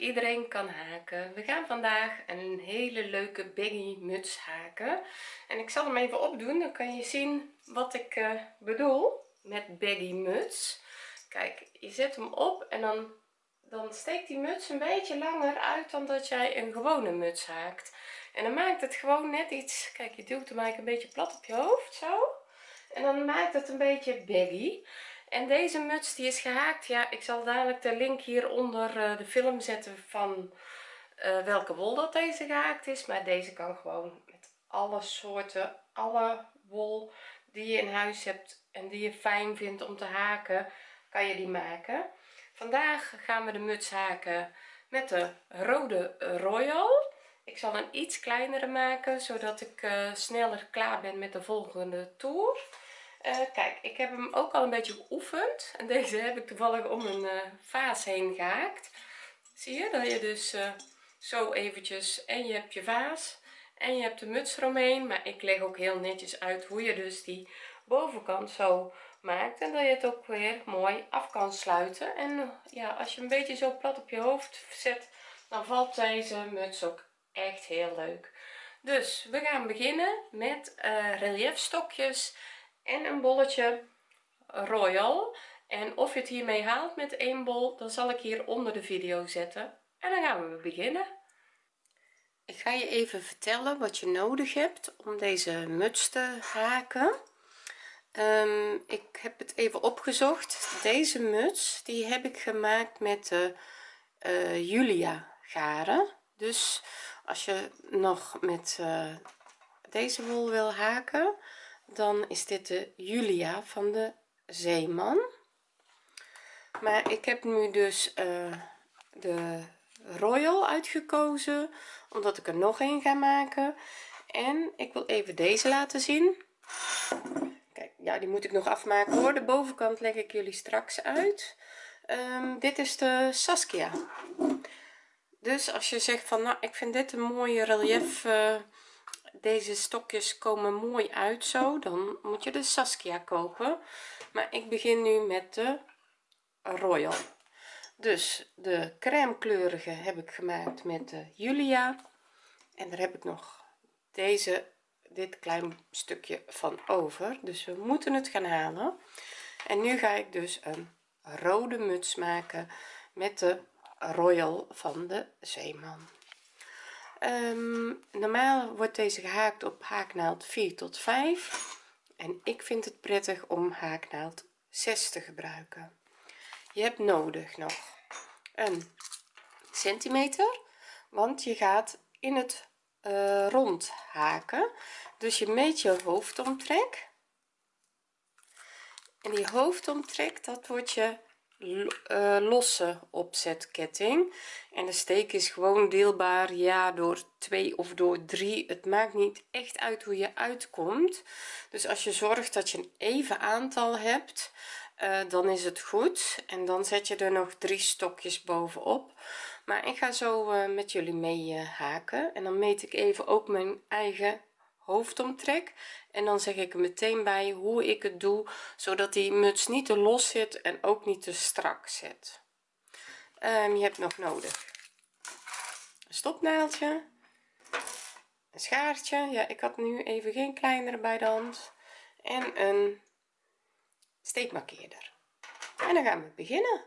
iedereen kan haken. We gaan vandaag een hele leuke baggy muts haken. En ik zal hem even opdoen dan kan je zien wat ik uh, bedoel met baggy muts. Kijk je zet hem op en dan dan steekt die muts een beetje langer uit dan dat jij een gewone muts haakt. En dan maakt het gewoon net iets kijk je duwt hem eigenlijk een beetje plat op je hoofd zo. En dan maakt het een beetje baggy en deze muts die is gehaakt. Ja ik zal dadelijk de link hieronder uh, de film zetten van uh, welke wol dat deze gehaakt is. Maar deze kan gewoon met alle soorten alle wol die je in huis hebt en die je fijn vindt om te haken kan je die maken. Vandaag gaan we de muts haken met de rode royal. Ik zal een iets kleinere maken zodat ik uh, sneller klaar ben met de volgende toer uh, kijk ik heb hem ook al een beetje geoefend. En deze heb ik toevallig om een uh, vaas heen gehaakt. Zie je? Dat je dus uh, zo eventjes en je hebt je vaas en je hebt de muts eromheen. Maar ik leg ook heel netjes uit hoe je dus die bovenkant zo maakt. En dat je het ook weer mooi af kan sluiten. En ja als je een beetje zo plat op je hoofd zet dan valt deze muts ook echt heel leuk. Dus we gaan beginnen met uh, relief stokjes en een bolletje royal. En of je het hiermee haalt met één bol dan zal ik hier onder de video zetten. En dan gaan we beginnen. Ik ga je even vertellen wat je nodig hebt om deze muts te haken. Um, ik heb het even opgezocht. Deze muts die heb ik gemaakt met de uh, julia garen. Dus als je nog met uh, deze wol wil haken dan is dit de Julia van de Zeeman maar ik heb nu dus uh, de Royal uitgekozen omdat ik er nog een ga maken. En ik wil even deze laten zien. Kijk ja die moet ik nog afmaken hoor. De bovenkant leg ik jullie straks uit. Um, dit is de Saskia. Dus als je zegt van nou ik vind dit een mooie relief uh, deze stokjes komen mooi uit zo dan moet je de Saskia kopen. Maar ik begin nu met de Royal. Dus de crème kleurige heb ik gemaakt met de Julia. En daar heb ik nog deze dit klein stukje van over. Dus we moeten het gaan halen. En nu ga ik dus een rode muts maken met de Royal van de Zeeman um, normaal wordt deze gehaakt op haaknaald 4 tot 5 en ik vind het prettig om haaknaald 6 te gebruiken. Je hebt nodig nog een centimeter want je gaat in het uh, rond haken. Dus je meet je hoofdomtrek. En die hoofdomtrek dat wordt je losse opzetketting. En de steek is gewoon deelbaar ja door 2 of door 3 het maakt niet echt uit hoe je uitkomt. Dus als je zorgt dat je een even aantal hebt uh, dan is het goed. En dan zet je er nog drie stokjes bovenop. Maar ik ga zo uh, met jullie mee haken. En dan meet ik even ook mijn eigen hoofdomtrek. En dan zeg ik er meteen bij hoe ik het doe zodat die muts niet te los zit en ook niet te strak zit. Um, je hebt nog nodig een stopnaaldje een schaartje. Ja ik had nu even geen kleinere bij de hand. En een steekmarkeerder. En dan gaan we beginnen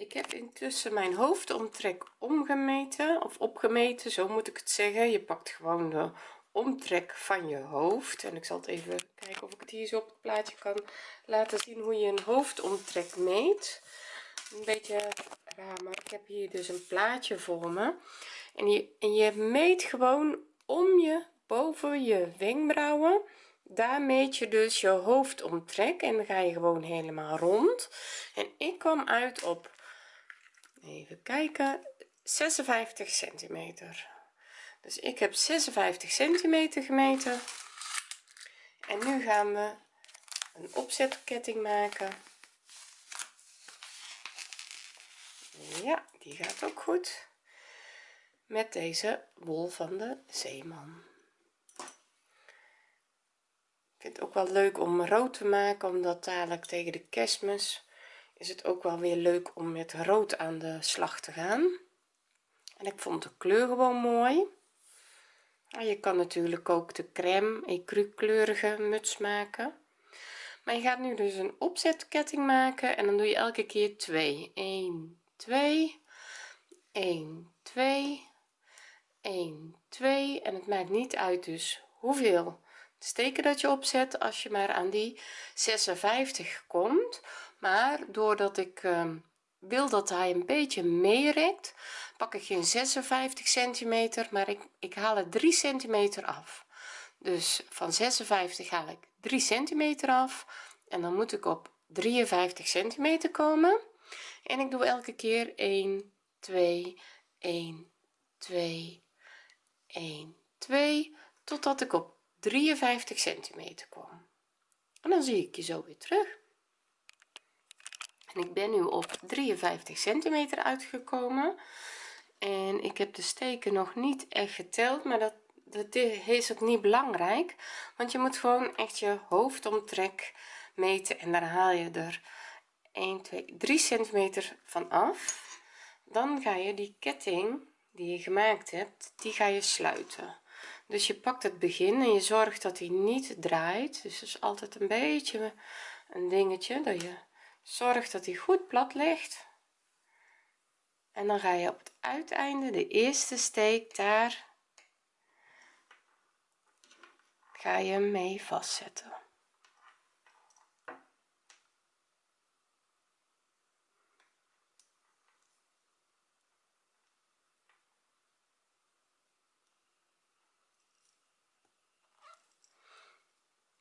ik heb intussen mijn hoofdomtrek omgemeten of opgemeten zo moet ik het zeggen. Je pakt gewoon de omtrek van je hoofd. En ik zal het even kijken of ik het hier zo op het plaatje kan laten zien hoe je een hoofdomtrek meet. Een beetje raar maar ik heb hier dus een plaatje voor me. En je, en je meet gewoon om je boven je wenkbrauwen. Daar meet je dus je hoofdomtrek en dan ga je gewoon helemaal rond. En ik kwam uit op even kijken. 56 centimeter. Dus ik heb 56 centimeter gemeten. En nu gaan we een opzetketting maken. Ja die gaat ook goed. Met deze wol van de zeeman. Ik vind het ook wel leuk om rood te maken omdat dadelijk tegen de kerstmis is het ook wel weer leuk om met rood aan de slag te gaan. En ik vond de kleur gewoon mooi. Je kan natuurlijk ook de crème ecru kleurige muts maken. Maar je gaat nu dus een opzetketting maken en dan doe je elke keer 2 1 2 1 2 1 2 en het maakt niet uit dus hoeveel steken dat je opzet. Als je maar aan die 56 komt maar doordat ik uh, wil dat hij een beetje meerekt pak ik geen 56 centimeter maar ik, ik haal het 3 centimeter af. Dus van 56 haal ik 3 centimeter af en dan moet ik op 53 centimeter komen. En ik doe elke keer 1 2 1 2 1 2 totdat ik op 53 centimeter kom. En dan zie ik je zo weer terug en ik ben nu op 53 centimeter uitgekomen. En ik heb de steken nog niet echt geteld maar dat dat is ook niet belangrijk. Want je moet gewoon echt je hoofdomtrek meten en daar haal je er 1 2 3 centimeter van af. Dan ga je die ketting die je gemaakt hebt die ga je sluiten. Dus je pakt het begin en je zorgt dat hij niet draait. Dus is altijd een beetje een dingetje dat je zorgt dat hij goed plat ligt. En dan ga je op het uiteinde de eerste steek daar ga je hem mee vastzetten.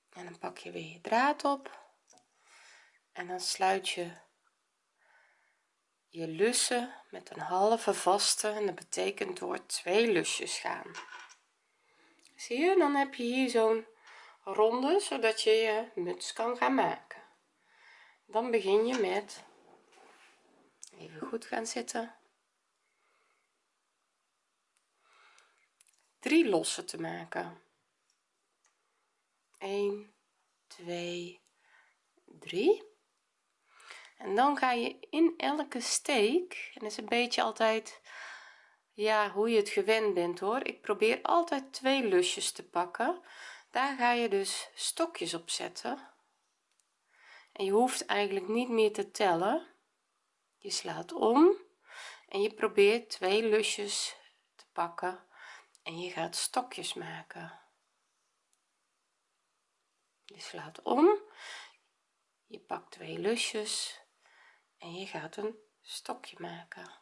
En dan pak je weer je draad op en dan sluit je je lussen met een halve vaste en dat betekent door twee lusjes gaan. Zie je? Dan heb je hier zo'n ronde zodat je je muts kan gaan maken. Dan begin je met even goed gaan zitten. Drie lossen te maken. 1 2 3 en dan ga je in elke steek en is een beetje altijd ja hoe je het gewend bent hoor. Ik probeer altijd twee lusjes te pakken. Daar ga je dus stokjes op zetten. En je hoeft eigenlijk niet meer te tellen. Je slaat om en je probeert twee lusjes te pakken en je gaat stokjes maken. Je slaat om. Je pakt twee lusjes en je gaat een stokje maken.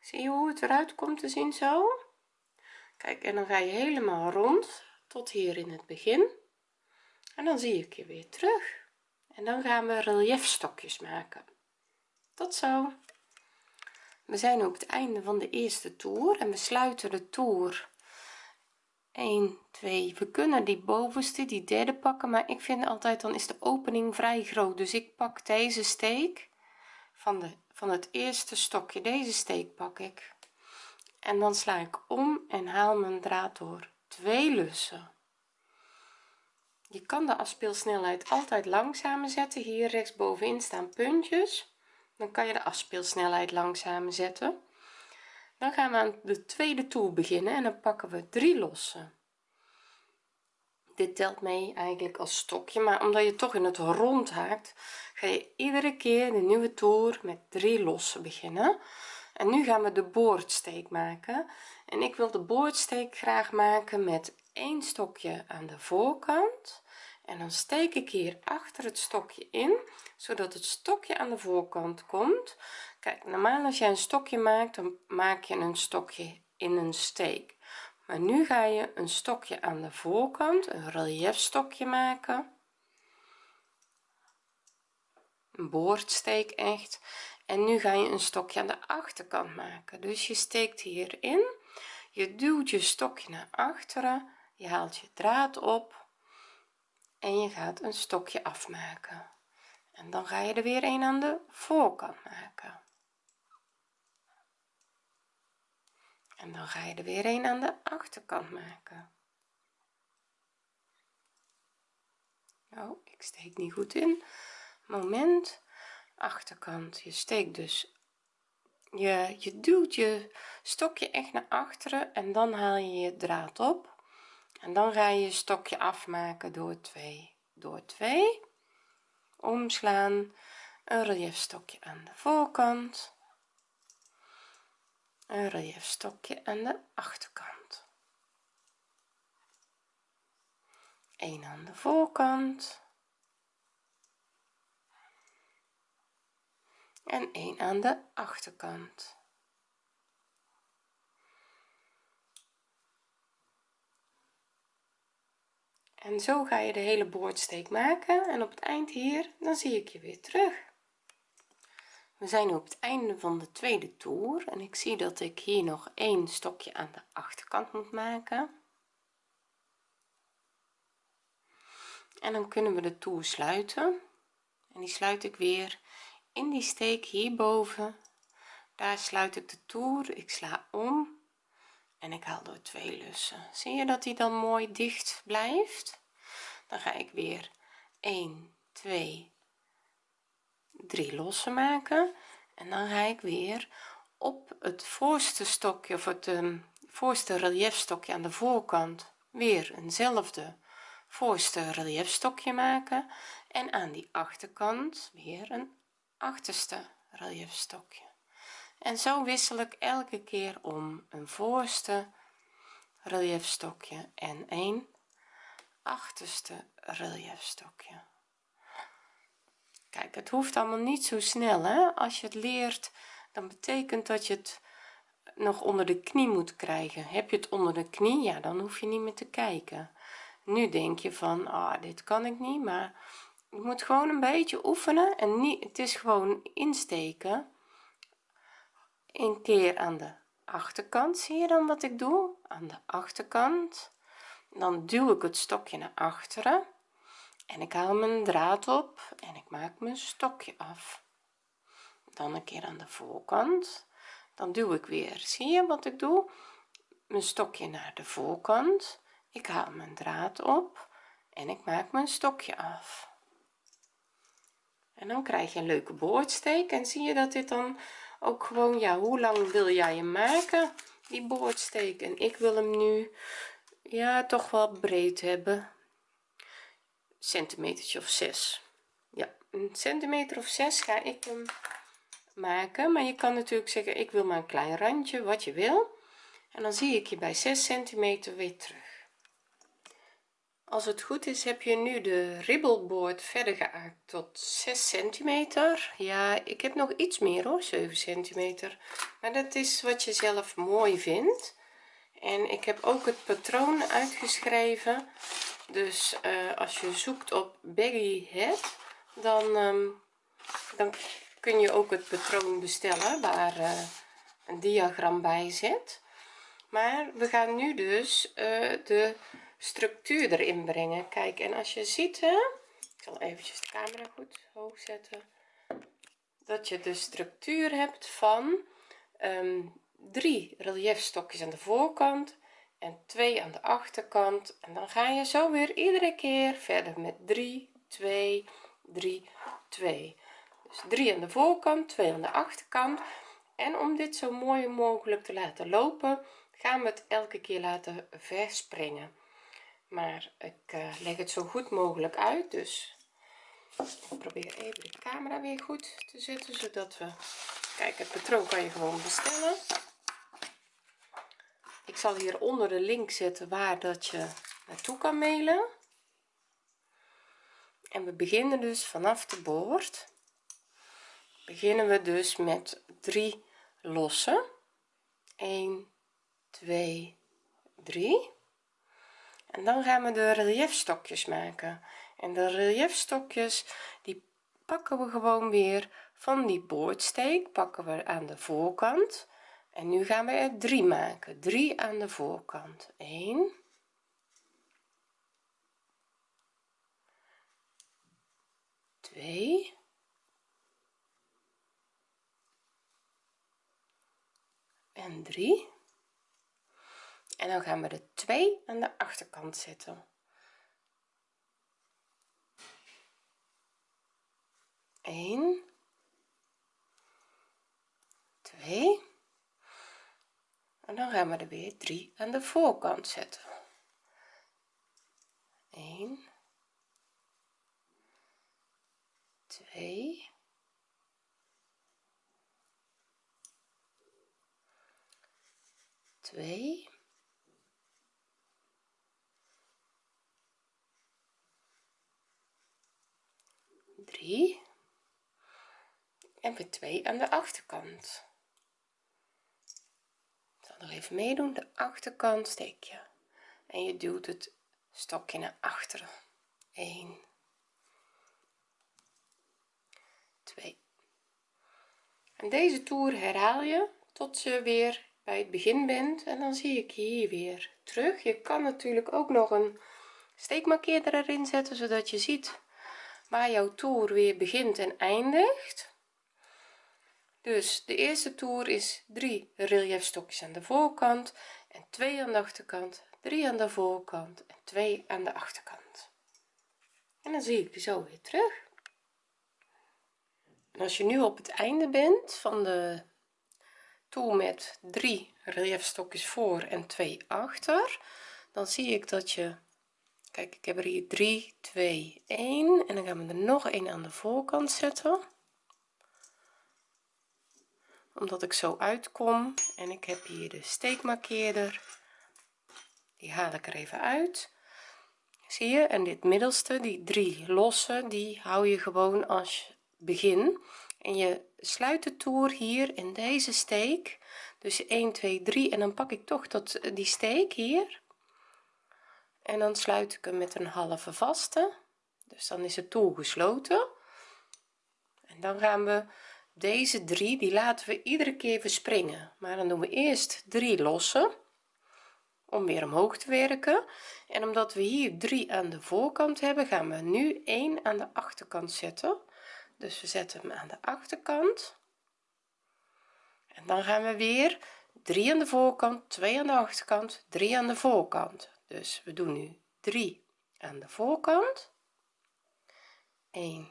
Zie je hoe het eruit komt te zien zo? Kijk en dan ga je helemaal rond tot hier in het begin. En dan zie ik je weer terug en dan gaan we reliefstokjes maken. Tot zo. We zijn op het einde van de eerste toer en we sluiten de toer. 1 2 we kunnen die bovenste die derde pakken maar ik vind altijd dan is de opening vrij groot. Dus ik pak deze steek van de van het eerste stokje. Deze steek pak ik. En dan sla ik om en haal mijn draad door. Twee lussen je kan de afspeelsnelheid altijd langzamer zetten. Hier rechts bovenin staan puntjes. Dan kan je de afspeelsnelheid langzamer zetten. Dan gaan we aan de tweede toer beginnen en dan pakken we drie lossen. Dit telt mee eigenlijk als stokje maar omdat je toch in het rond haakt ga je iedere keer de nieuwe toer met drie lossen beginnen. En nu gaan we de boordsteek maken. En ik wil de boordsteek graag maken met één stokje aan de voorkant en dan steek ik hier achter het stokje in zodat het stokje aan de voorkant komt. Kijk normaal als jij een stokje maakt dan maak je een stokje in een steek. Maar nu ga je een stokje aan de voorkant een relief stokje maken. Een boordsteek echt. En nu ga je een stokje aan de achterkant maken. Dus je steekt hierin. Je duwt je stokje naar achteren je haalt je draad op en je gaat een stokje afmaken. En dan ga je er weer een aan de voorkant maken. En dan ga je er weer een aan de achterkant maken. Oh ik steek niet goed in. Moment. Achterkant. Je steekt dus je je duwt je stokje echt naar achteren en dan haal je je draad op en dan ga je je stokje afmaken door 2 door 2 omslaan een relief stokje aan de voorkant. Een relief stokje aan de achterkant. Een aan de voorkant. En een aan de achterkant en zo ga je de hele boordsteek maken en op het eind hier dan zie ik je weer terug. We zijn nu op het einde van de tweede toer en ik zie dat ik hier nog één stokje aan de achterkant moet maken. En dan kunnen we de toer sluiten. En die sluit ik weer in die steek hierboven. Daar sluit ik de toer ik sla om en ik haal door twee lussen. Zie je dat die dan mooi dicht blijft? Dan ga ik weer 1 2 3 lossen maken. En dan ga ik weer op het voorste stokje of het um, voorste relief stokje aan de voorkant weer eenzelfde voorste relief stokje maken. En aan die achterkant weer een achterste relief stokje en zo wissel ik elke keer om een voorste relief stokje en een achterste relief stokje kijk het hoeft allemaal niet zo snel hè. Als je het leert dan betekent dat je het nog onder de knie moet krijgen. Heb je het onder de knie ja dan hoef je niet meer te kijken. Nu denk je van ah dit kan ik niet maar je moet gewoon een beetje oefenen en niet het is gewoon insteken een keer aan de achterkant zie je dan wat ik doe? Aan de achterkant. Dan duw ik het stokje naar achteren. En ik haal mijn draad op en ik maak mijn stokje af. Dan een keer aan de voorkant. Dan duw ik weer. Zie je wat ik doe? Mijn stokje naar de voorkant. Ik haal mijn draad op en ik maak mijn stokje af. En dan krijg je een leuke boordsteek. En zie je dat dit dan ook gewoon ja hoe lang wil jij hem maken? Die boordsteek. En ik wil hem nu ja toch wel breed hebben. Centimetertje of 6 ja een centimeter of 6 ga ik hem maken. Maar je kan natuurlijk zeggen ik wil maar een klein randje wat je wil. En dan zie ik je bij 6 centimeter weer terug als het goed is heb je nu de ribbelboord verder geaakt tot 6 centimeter. Ja ik heb nog iets meer hoor 7 centimeter. Maar dat is wat je zelf mooi vindt. En ik heb ook het patroon uitgeschreven. Dus uh, als je zoekt op baggy head dan um, dan kun je ook het patroon bestellen waar uh, een diagram bij zit. Maar we gaan nu dus uh, de structuur erin brengen. Kijk en als je ziet hè ik zal eventjes de camera goed hoog zetten dat je de structuur hebt van um, drie reliefstokjes aan de voorkant en twee aan de achterkant. En dan ga je zo weer iedere keer verder met 3 2 3 2 dus 3 aan de voorkant 2 aan de achterkant. En om dit zo mooi mogelijk te laten lopen gaan we het elke keer laten verspringen maar ik uh, leg het zo goed mogelijk uit dus ik probeer even de camera weer goed te zetten zodat we kijk het patroon kan je gewoon bestellen. Ik zal hier onder de link zetten waar dat je naartoe kan mailen. En we beginnen dus vanaf de boord. Beginnen we dus met drie lossen. 1 2 3 en dan gaan we de reliefstokjes maken. En de reliefstokjes die pakken we gewoon weer van die boordsteek pakken we aan de voorkant. En nu gaan we er drie maken. 3 aan de voorkant. 1 2 en 3 en dan gaan we de 2 aan de achterkant zetten. 1 2 en dan gaan we er weer 3 aan de voorkant zetten. 1 2 2 3 en weer 2 aan de achterkant. Ik zal nog even meedoen. De achterkant steek je en je duwt het stokje naar achteren 1 2 en deze toer herhaal je tot je weer bij het begin bent. En dan zie ik hier weer terug. Je kan natuurlijk ook nog een steekmarkeerder erin zetten zodat je ziet waar jouw toer weer begint en eindigt. Dus de eerste toer is 3 relief stokjes aan de voorkant en 2 aan de achterkant 3 aan de voorkant en 2 aan de achterkant. En dan zie ik je zo weer terug. Als je nu op het einde bent van de toer met 3 relief stokjes voor en 2 achter dan zie ik dat je kijk ik heb er hier 3 2 1 en dan gaan we er nog een aan de voorkant zetten. Omdat ik zo uitkom en ik heb hier de steekmarkeerder. Die haal ik er even uit. Zie je? En dit middelste die drie losse die hou je gewoon als begin. En je sluit de toer hier in deze steek. Dus 1 2 3 en dan pak ik toch dat die steek hier en dan sluit ik hem met een halve vaste. Dus dan is het toer gesloten. En dan gaan we deze drie die laten we iedere keer verspringen maar dan doen we eerst drie losse om weer omhoog te werken. En omdat we hier drie aan de voorkant hebben gaan we nu 1 aan de achterkant zetten. Dus we zetten hem aan de achterkant. En dan gaan we weer 3 aan de voorkant 2 aan de achterkant 3 aan de voorkant dus we doen nu 3 aan de voorkant. 1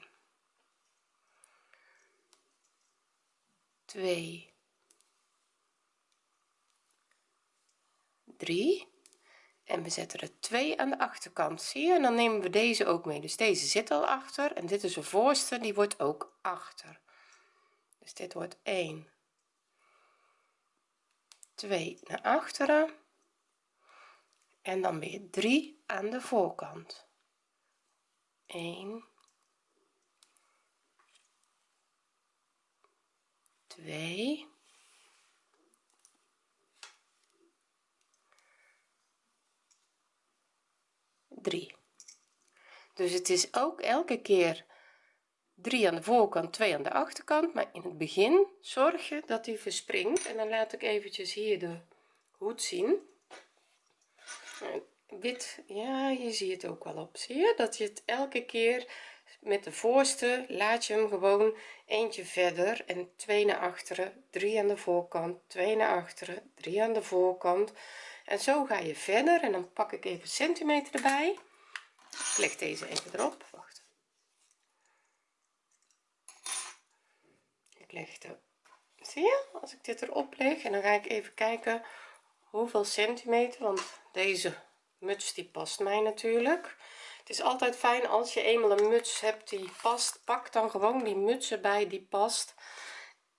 2 3 en we zetten er 2 aan de achterkant zie je? En dan nemen we deze ook mee. Dus deze zit al achter en dit is de voorste die wordt ook achter. Dus dit wordt 1 2 naar achteren en dan weer 3 aan de voorkant. 1 2 3 dus het is ook elke keer 3 aan de voorkant 2 aan de achterkant. Maar in het begin zorg je dat hij verspringt. En dan laat ik eventjes hier de hoed zien wit ja je ziet het ook wel op. Zie je? Dat je het elke keer met de voorste laat je hem gewoon eentje verder en 2 naar achteren 3 aan de voorkant 2 naar achteren 3 aan de voorkant. En zo ga je verder en dan pak ik even centimeter erbij. Ik leg deze even erop. Wacht. Ik leg de zie je? Als ik dit erop leg en dan ga ik even kijken hoeveel centimeter? Want deze muts die past mij natuurlijk. Het is altijd fijn als je eenmaal een muts hebt die past pak dan gewoon die muts erbij die past.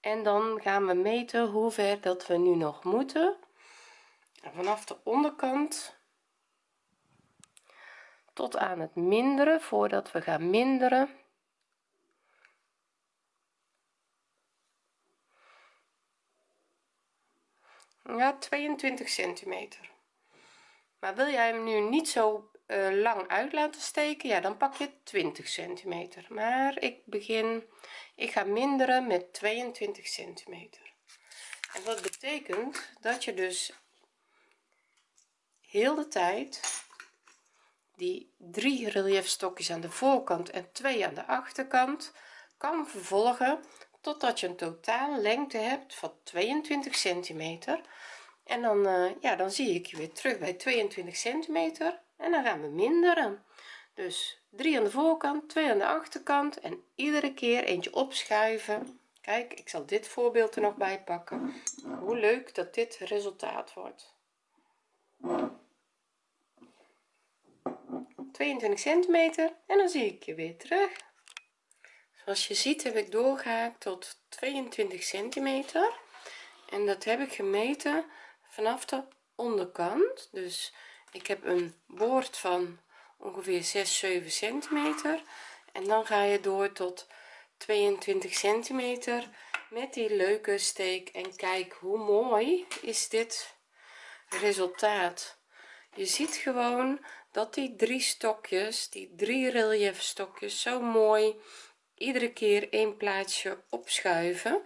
En dan gaan we meten hoe ver dat we nu nog moeten. En vanaf de onderkant tot aan het minderen voordat we gaan minderen ja 22 centimeter. Maar wil jij hem nu niet zo uh, lang uit laten steken ja dan pak je 20 centimeter. Maar ik begin ik ga minderen met 22 centimeter. En dat betekent dat je dus heel de tijd die drie reliefstokjes aan de voorkant en twee aan de achterkant kan vervolgen totdat je een totaal lengte hebt van 22 centimeter. En dan uh, ja dan zie ik je weer terug bij 22 centimeter. En dan gaan we minderen. Dus 3 aan de voorkant 2 aan de achterkant en iedere keer eentje opschuiven. Kijk ik zal dit voorbeeld er nog bij pakken. Hoe leuk dat dit resultaat wordt. 22 centimeter en dan zie ik je weer terug zoals je ziet heb ik doorgehaakt tot 22 centimeter. En dat heb ik gemeten vanaf de onderkant. Dus ik heb een boord van ongeveer 6 7 centimeter. En dan ga je door tot 22 centimeter met die leuke steek. En kijk hoe mooi is dit resultaat. Je ziet gewoon dat die drie stokjes die drie relief stokjes zo mooi iedere keer een plaatsje opschuiven.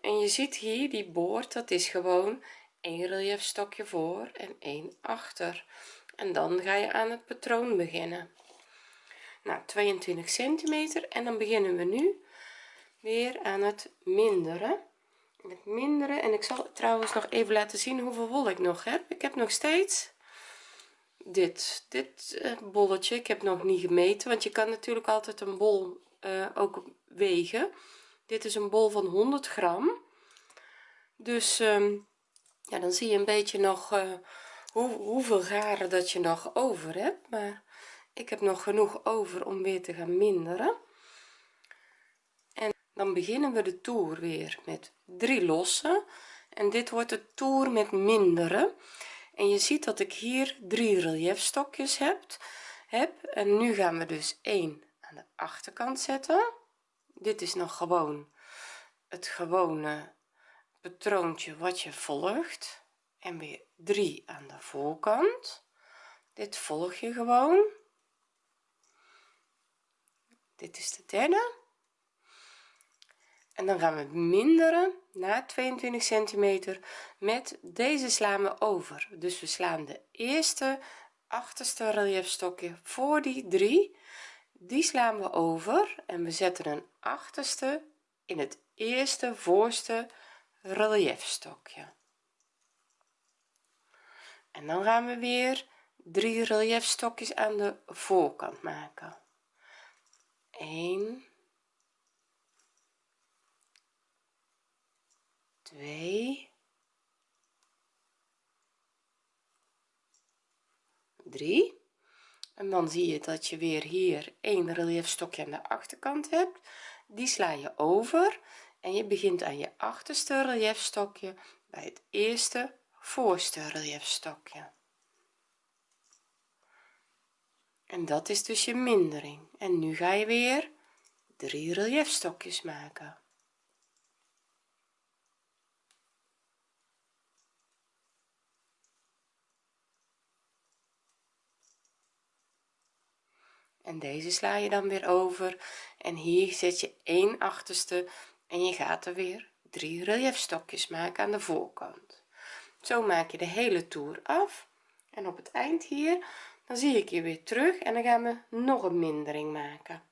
En je ziet hier die boord dat is gewoon een relief stokje voor en één achter. En dan ga je aan het patroon beginnen. Nou 22 centimeter. En dan beginnen we nu weer aan het minderen. Het minderen. En ik zal trouwens nog even laten zien hoeveel wol ik nog heb. Ik heb nog steeds dit dit uh, bolletje. Ik heb nog niet gemeten want je kan natuurlijk altijd een bol uh, ook wegen. Dit is een bol van 100 gram. Dus um, ja dan zie je een beetje nog uh, hoe, hoeveel garen dat je nog over hebt. Maar ik heb nog genoeg over om weer te gaan minderen. En dan beginnen we de toer weer met drie lossen. En dit wordt de toer met minderen. En je ziet dat ik hier drie reliefstokjes heb heb. En nu gaan we dus 1 aan de achterkant zetten. Dit is nog gewoon het gewone patroontje wat je volgt. En weer 3 aan de voorkant. Dit volg je gewoon. Dit is de derde. En dan gaan we minderen naar 22 centimeter met deze slaan we over. Dus we slaan de eerste achterste reliefstokje voor die drie die slaan we over en we zetten een achterste in het eerste voorste reliefstokje en dan gaan we weer drie reliefstokjes aan de voorkant maken. 1 2 3 en dan zie je dat je weer hier een reliefstokje aan de achterkant hebt. Die sla je over en je begint aan je achterste reliefstokje bij het eerste voorste reliefstokje. En dat is dus je mindering. En nu ga je weer drie reliefstokjes maken en deze sla je dan weer over. En hier zet je 1 achterste en je gaat er weer drie reliefstokjes maken aan de voorkant. Zo maak je de hele toer af. En op het eind hier dan zie ik je weer terug en dan gaan we nog een mindering maken.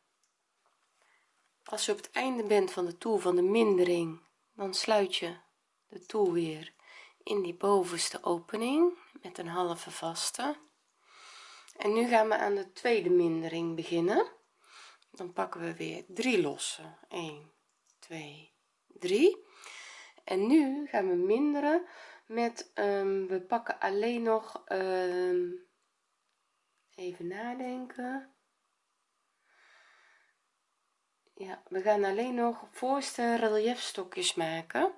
Als je op het einde bent van de toer van de mindering dan sluit je de toer weer in die bovenste opening met een halve vaste en nu gaan we aan de tweede mindering beginnen. Dan pakken we weer drie lossen 1 2 3 en nu gaan we minderen met um, we pakken alleen nog um, even nadenken. Ja we gaan alleen nog voorste reliefstokjes maken.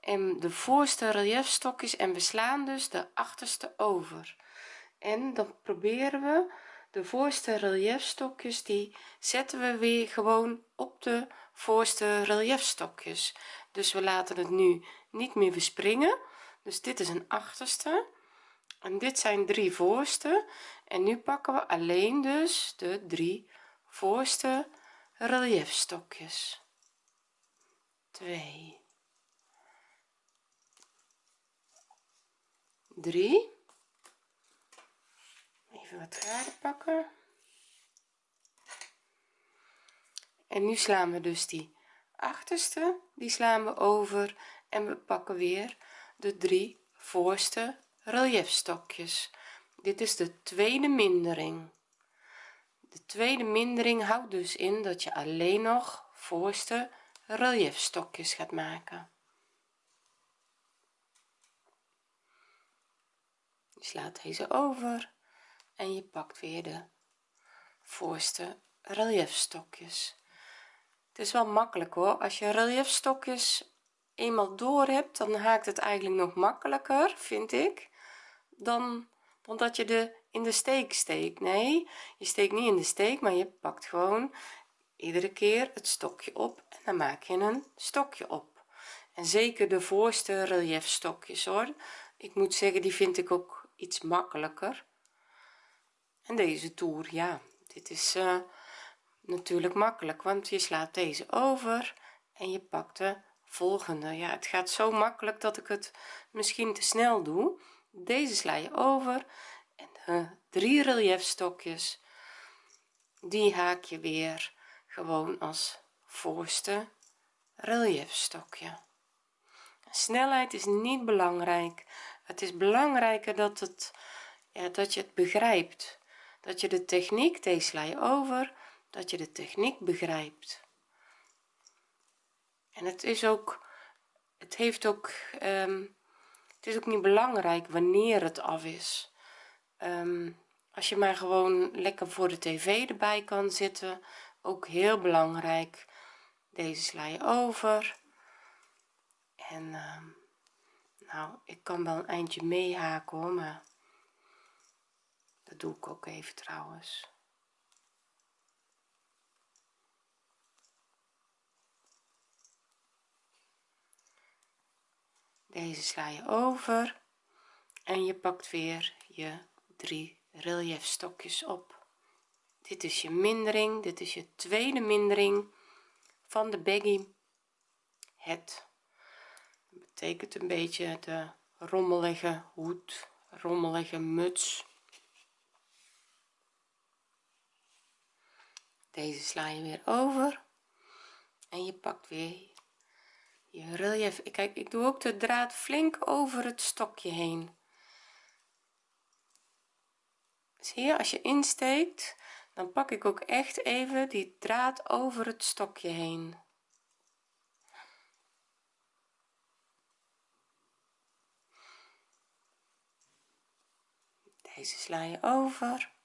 En de voorste reliefstokjes en we slaan dus de achterste over en dan proberen we de voorste reliefstokjes die zetten we weer gewoon op de voorste reliefstokjes dus we laten het nu niet meer verspringen dus dit is een achterste. En dit zijn drie voorste. En nu pakken we alleen dus de drie voorste reliefstokjes 2 3 even wat draden pakken. En nu slaan we dus die achterste die slaan we over en we pakken weer de drie voorste reliefstokjes dit is de tweede mindering. De tweede mindering houdt dus in dat je alleen nog voorste reliefstokjes gaat maken. Je slaat deze over en je pakt weer de voorste reliefstokjes het is wel makkelijk hoor. Als je reliefstokjes eenmaal door hebt dan haakt het eigenlijk nog makkelijker vind ik dan dat je de in de steek steekt. Nee je steekt niet in de steek maar je pakt gewoon iedere keer het stokje op en dan maak je een stokje op. En zeker de voorste relief stokjes hoor. Ik moet zeggen die vind ik ook iets makkelijker en deze toer ja dit is uh, natuurlijk makkelijk want je slaat deze over en je pakt de volgende. Ja het gaat zo makkelijk dat ik het misschien te snel doe. Deze sla je over en de drie reliefstokjes die haak je weer gewoon als voorste reliefstokje snelheid is niet belangrijk. Het is belangrijker dat het ja, dat je het begrijpt dat je de techniek deze sla je over dat je de techniek begrijpt. En het is ook het heeft ook um, het is ook niet belangrijk wanneer het af is. Um, als je maar gewoon lekker voor de tv erbij kan zitten ook heel belangrijk. Deze sla je over. En uh, nou ik kan wel een eindje meehaken hoor maar doe ik ook even trouwens. Deze sla je over en je pakt weer je drie relief stokjes op. Dit is je mindering dit is je tweede mindering van de baggy het betekent een beetje de rommelige hoed rommelige muts deze sla je weer over. En je pakt weer je relief. Kijk ik doe ook de draad flink over het stokje heen. Zie je als je insteekt dan pak ik ook echt even die draad over het stokje heen. Deze sla je over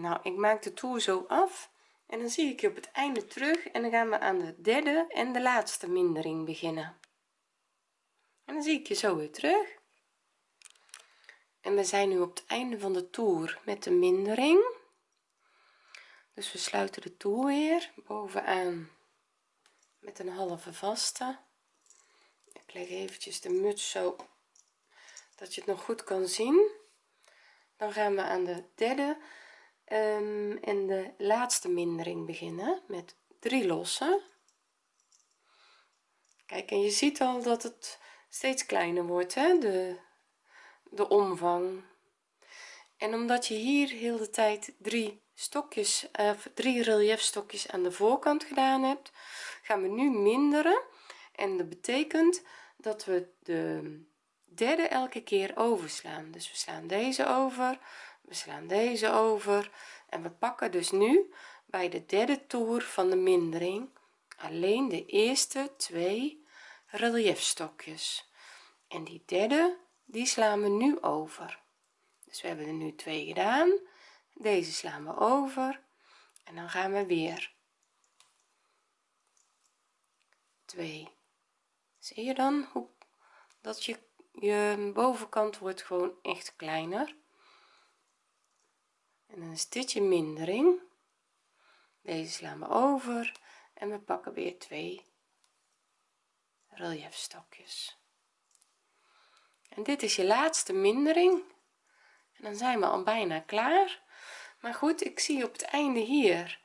nou ik maak de toer zo af en dan zie ik je op het einde terug en dan gaan we aan de derde en de laatste mindering beginnen. En dan zie ik je zo weer terug. En we zijn nu op het einde van de toer met de mindering. Dus we sluiten de toer weer bovenaan met een halve vaste. Ik leg eventjes de muts zo dat je het nog goed kan zien. Dan gaan we aan de derde um, en de laatste mindering beginnen met drie lossen. Kijk en je ziet al dat het steeds kleiner wordt hè? de de omvang. En omdat je hier heel de tijd drie stokjes uh, drie reliefstokjes aan de voorkant gedaan hebt gaan we nu minderen. En dat betekent dat we de derde elke keer overslaan. Dus we slaan deze over we slaan deze over en we pakken dus nu bij de derde toer van de mindering alleen de eerste twee reliefstokjes en die derde die slaan we nu over. Dus we hebben er nu twee gedaan. Deze slaan we over en dan gaan we weer. 2 zie je dan hoe dat je je bovenkant wordt gewoon echt kleiner en dan is dit je mindering deze slaan we over en we pakken weer twee reliefstokjes en dit is je laatste mindering. En dan zijn we al bijna klaar. Maar goed ik zie op het einde hier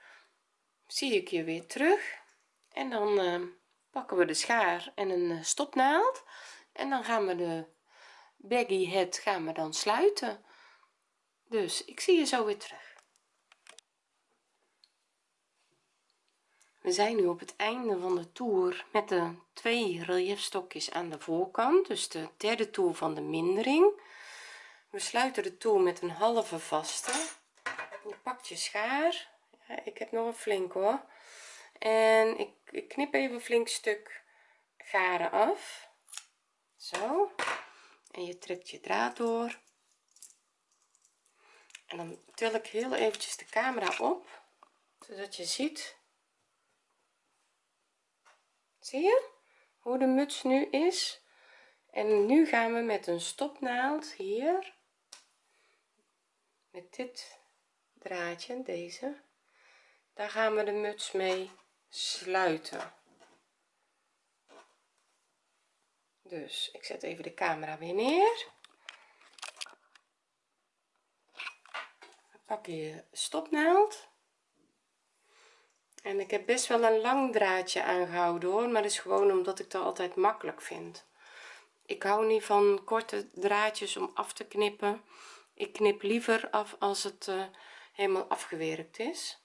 zie ik je weer terug. En dan uh, pakken we de schaar en een uh, stopnaald. En dan gaan we de baggy het gaan we dan sluiten dus ik zie je zo weer terug. We zijn nu op het einde van de toer met de twee reliefstokjes aan de voorkant dus de derde toer van de mindering. We sluiten de toer met een halve vaste. Je pakt je schaar. Ja, ik heb nog een flink hoor. En ik, ik knip even een flink stuk garen af. Zo. En je trekt je draad door en dan til ik heel eventjes de camera op zodat je ziet. Zie je hoe de muts nu is? En nu gaan we met een stopnaald hier met dit draadje deze. Daar gaan we de muts mee sluiten. Dus ik zet even de camera weer neer pak je stopnaald. En ik heb best wel een lang draadje aangehouden hoor maar dat is gewoon omdat ik dat altijd makkelijk vind. Ik hou niet van korte draadjes om af te knippen. Ik knip liever af als het uh, helemaal afgewerkt is.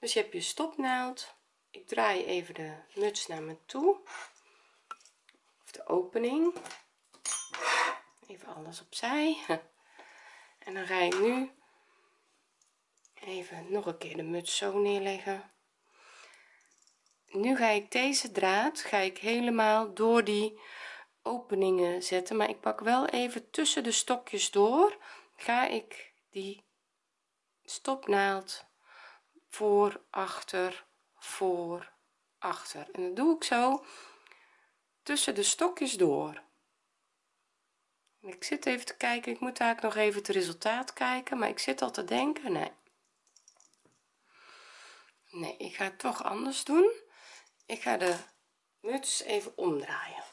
Dus je hebt je stopnaald. Ik draai even de muts naar me toe. Of de opening. Even alles opzij. En dan ga ik nu even nog een keer de muts zo neerleggen. Nu ga ik deze draad ga ik helemaal door die openingen zetten. Maar ik pak wel even tussen de stokjes door. Ga ik die stopnaald voor achter voor achter. En dat doe ik zo tussen de stokjes door. Ik zit even te kijken. Ik moet eigenlijk nog even het resultaat kijken. Maar ik zit al te denken. Nee nee ik ga het toch anders doen. Ik ga de muts even omdraaien.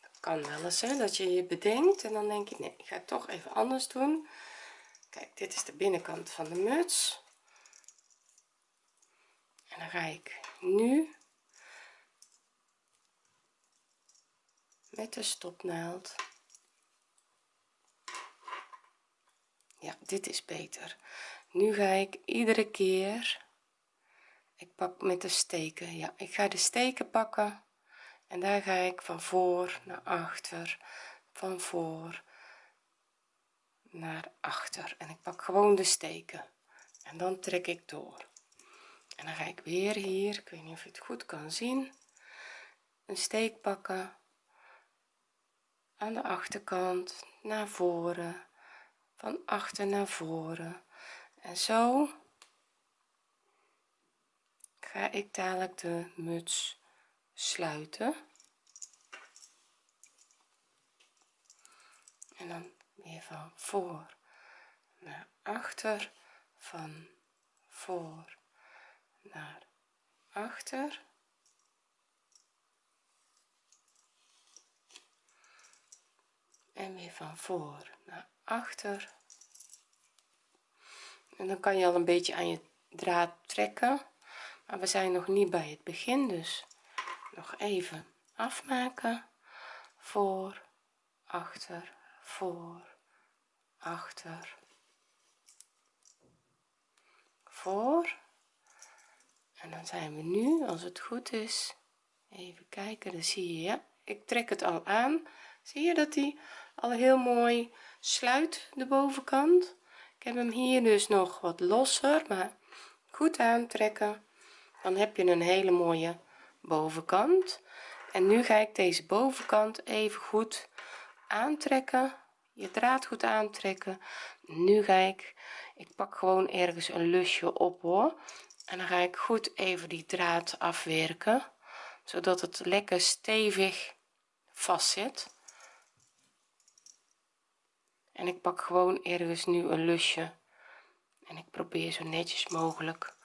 Dat kan wel eens hè, dat je je bedenkt en dan denk je nee ik ga het toch even anders doen. Kijk dit is de binnenkant van de muts. En dan ga ik nu met de stopnaald. Ja dit is beter nu ga ik iedere keer ik pak met de steken ja ik ga de steken pakken en daar ga ik van voor naar achter van voor naar achter. En ik pak gewoon de steken en dan trek ik door. En dan ga ik weer hier ik weet niet of je het goed kan zien een steek pakken aan de achterkant naar voren van achter naar voren en zo ga ik dadelijk de muts sluiten. En dan weer van voor naar achter van voor naar achter. En weer van voor naar achter en dan kan je al een beetje aan je draad trekken. Maar we zijn nog niet bij het begin dus nog even afmaken. Voor achter voor achter. Voor. En dan zijn we nu als het goed is even kijken. Dan zie je ja ik trek het al aan. Zie je dat die al heel mooi sluit de bovenkant heb hem hier dus nog wat losser maar goed aantrekken. Dan heb je een hele mooie bovenkant. En nu ga ik deze bovenkant even goed aantrekken. Je draad goed aantrekken. Nu ga ik ik pak gewoon ergens een lusje op hoor. En dan ga ik goed even die draad afwerken zodat het lekker stevig vast zit en ik pak gewoon ergens nu een lusje. En ik probeer zo netjes mogelijk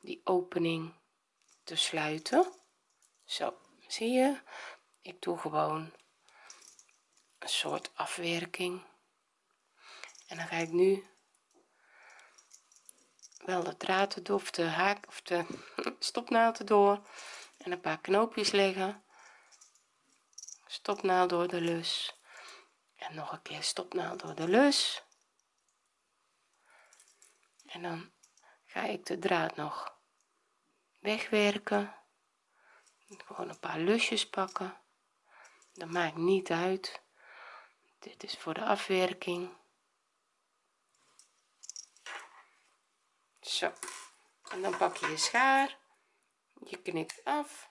die opening te sluiten. Zo zie je? Ik doe gewoon een soort afwerking. En dan ga ik nu wel de draad erdoor of de haak of de stopnaald erdoor. En een paar knoopjes leggen. Stopnaald door de lus en nog een keer stopnaald door de lus. En dan ga ik de draad nog wegwerken. Gewoon een paar lusjes pakken. Dat maakt niet uit. Dit is voor de afwerking. Zo. En dan pak je je schaar. Je knipt af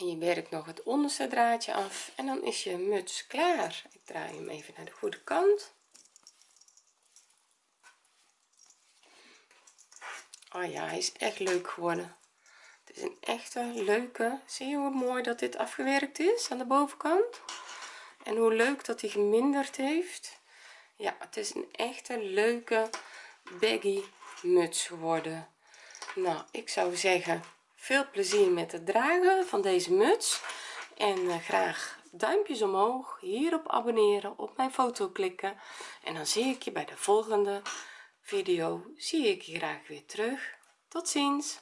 en je werkt nog het onderste draadje af en dan is je muts klaar. Ik draai hem even naar de goede kant. Oh ja hij is echt leuk geworden. Het is een echte leuke zie je hoe mooi dat dit afgewerkt is aan de bovenkant? En hoe leuk dat hij geminderd heeft. Ja het is een echte leuke baggy muts geworden. Nou ik zou zeggen veel plezier met het dragen van deze muts. En uh, graag duimpjes omhoog hierop abonneren op mijn foto klikken. En dan zie ik je bij de volgende video. Zie ik je graag weer terug. Tot ziens